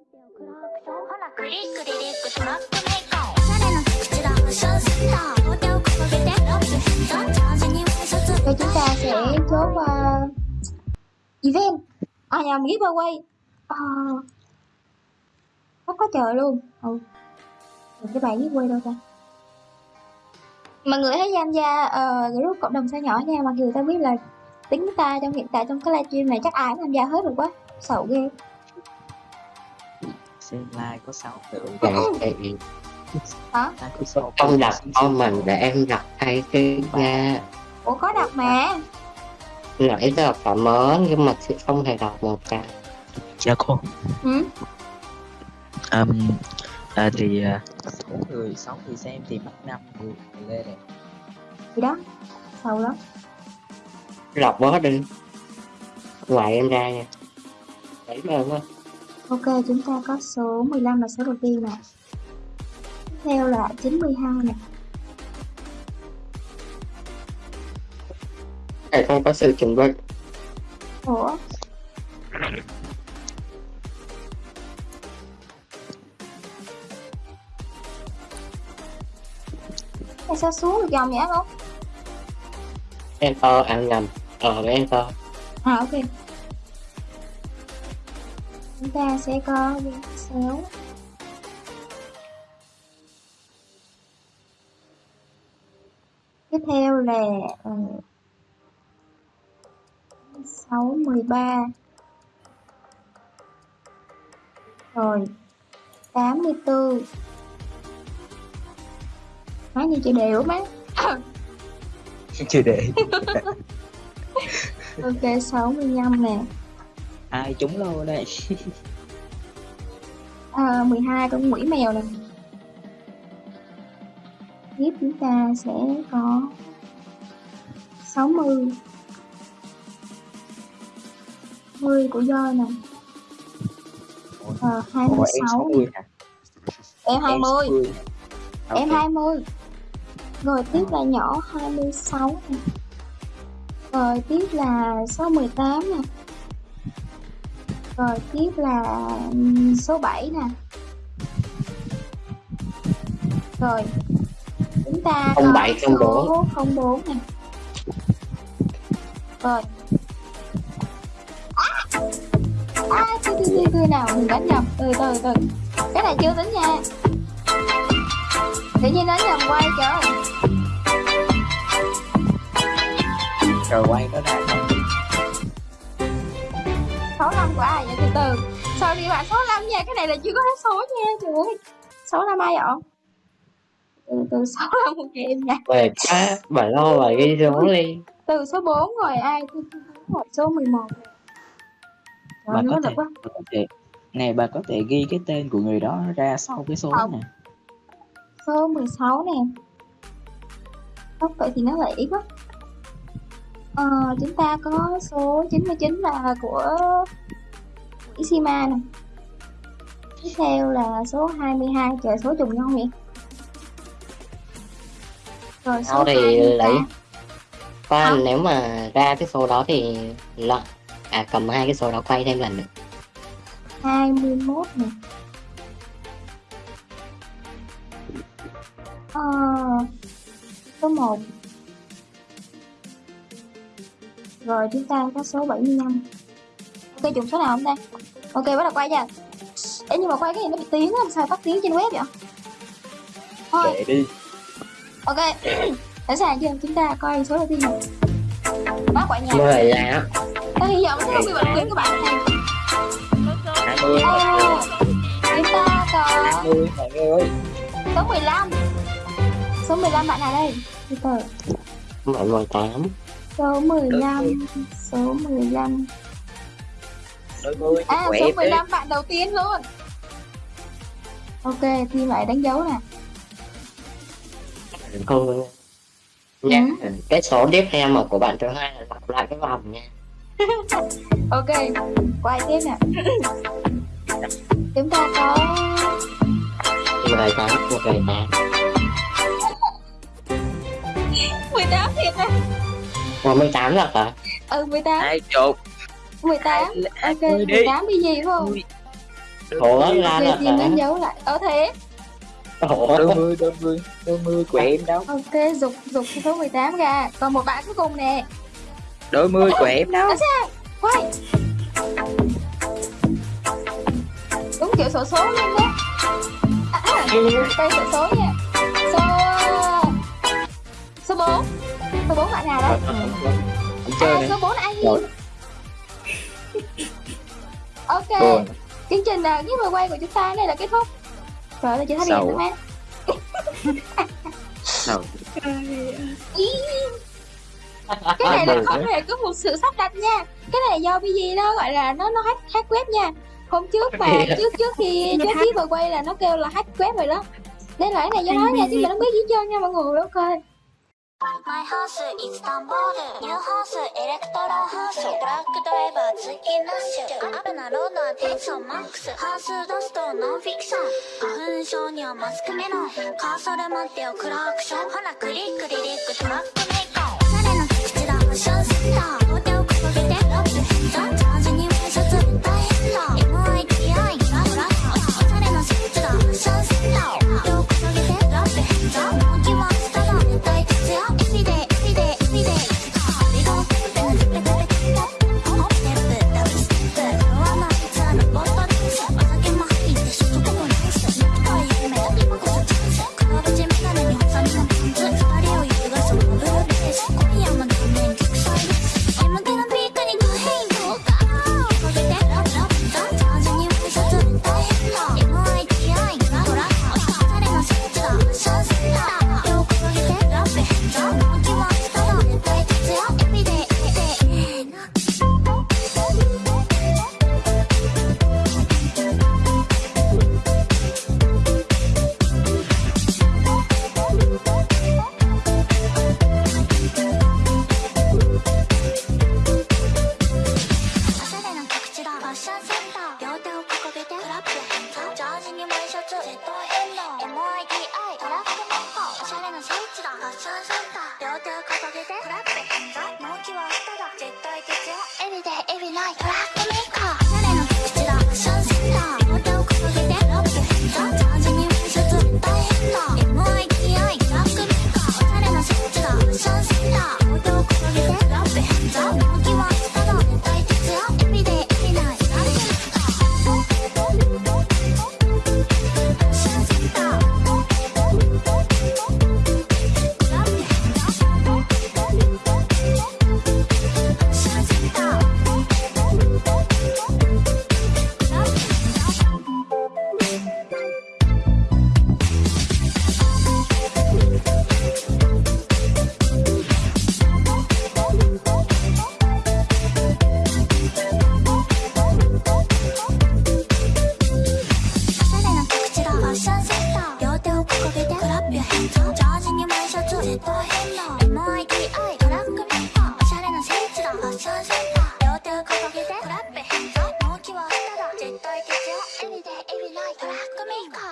ほらクリックリリックトラックメイク誰の口だ無償シッター両手を掲げて拍手したチャージにワイシャツ chúng ta sẽ chốt uh, event. À nhầm giveaway uh, Rất có chờ luôn. Ừ. Cái bài giveaway đâu ta? Mọi người hãy tham gia uh, group cộng đồng sao nhỏ nha. Mặc dù ta biết là tính ta trong hiện tại trong cái livestream này chắc ai cũng tham gia hết rồi quá. Sợ ghê xem like có 6 tượng Dạ, thì Hả? like có 6 con đặt con mình để em đặt thay cái nha. Ủa có đặt mà. Nãy giờ cảm ơn nhưng mà chị không thể đọc một cái. Dạ cô. Ừ? um, à, thì à, số người 6 người xem thì bắt 5 người lên này Gì đó Sợ lắm. Đọc bớt đi. Ngoài em ra nha. Đấy mà quá Ok, chúng ta có số 15 là số đầu tiên nè. Tiếp theo là 92 nè. này không có sự chuẩn bị Ủa? Tại sao xuống được dòng vậy không? enter ăn nhầm ờ enter À ok. Chúng ta sẽ có viên xéo. Tiếp theo là ờ, 6, 13 Rồi 84 Má như chị đều má. Chưa để Ok 65 nè ai trúng lô đây à, 12 con quỷ mèo nè Tiếp chúng ta sẽ có 60 10 của Joy nè. Ờ, Ủa, em 26 60 hả? Em 20 60. Em Ok. 20 Rồi tiếp là nhỏ 26 nè. Rồi tiếp là số 18 nè Rồi tiếp là số 7 nè. Rồi Chúng ta có 07, số 04 nè. Rồi. À, từ từ từ từ nào mình đánh nhầm. Từ từ từ. Cái này chưa tính nha. Tự nhiên đánh nhầm quay trời. Rồi quay nó ra không 65 của ai vậy từ từ. Sao đi bạn 65 nha cái này là chưa có hết số nha trời ơi. 65 ai vậy? Từ từ 65 một em nha. Về quá bà lo và ghi số đi. từ số 4 rồi ai tôi tôi hỏi số 11 bà Trời có nó thể quá. bà có thể này bà có thể ghi cái tên của người đó ra sau cái số Không. này. Số 16 nè. Không, vậy thì nó lại ít quá ờ, chúng ta có số 99 là của quỹ Sima nè. Tiếp theo là số 22 trời số trùng nhau vậy rồi số Sau thì 28. lấy khoan Không. nếu mà ra cái số đó thì lọ à cầm hai cái số đó quay thêm lần nữa. 21 nè. Ờ, số 1 rồi chúng ta có số 75 ok trùng số nào không ta? Ok bắt đầu quay nha Ê, nhưng mà quay cái gì nó bị tiếng á làm sao tắt tiếng trên web vậy? Thôi. Để đi. Ok. Sẵn sàng chưa? Chúng ta coi số đầu tiên này bác quả nhà. Mười là ta hy vọng không bị bệnh tiếng của bạn này. 20 Ờ, chúng ta có 20 mọi người ơi số 15 số 15 bạn nào đây? Từ từ. Mười tám số 15 số 15 đôi mươi à số tí. 15 bạn đầu tiên luôn. Ok thì lại đánh dấu nè. Không nha cái số tiếp theo mà của bạn thứ hai là lặp lại cái vòng nha. Ok quay tiếp nè. Chúng ta có mười tám mười tám 18 thiệt nè Ủa 18 thật hả? Ừ 18 20 18 Ok 18 cái gì không? Ủa là là gì nên giấu lại? Ở thế. Ủa đôi mươi đôi mươi đôi mươi của em đâu? Ok dục dục số 18 ra. Còn một bạn cuối cùng nè. Đôi mươi của em đâu? Quay. Đúng kiểu sổ số luôn đó à, à, Cây sổ số nha. Số Số 4 số 4 bạn nào đó à, số 4 là ai gì ok. Buồn. chương trình là giết quay của chúng ta đây là kết thúc. Rồi là chị thấy điện nữa Sầu. cái này là không hề có một sự sắp đặt nha. Cái này do cái gì đó gọi là nó nó hack hack web nha. Hôm trước mà trước trước khi trước khi vừa quay là nó kêu là hack web rồi đó. Đây là cái này do nó nha chứ mà nó biết gì trơn nha mọi người ok. マイハウス、イスタンボール、ニューハウス、エレクトロハウス、ブラックドライバー、通ンラッシュ、アブプなロードはテンションマックス、ハウスダスト、ノンフィクション、花粉症にはマスクメロン、カーソル待ってよ、クラクション、ほら、クリック、リリック、トラックメイコン、おしゃれな口だ、無償センター。絶対的よ Everyday, every night, track me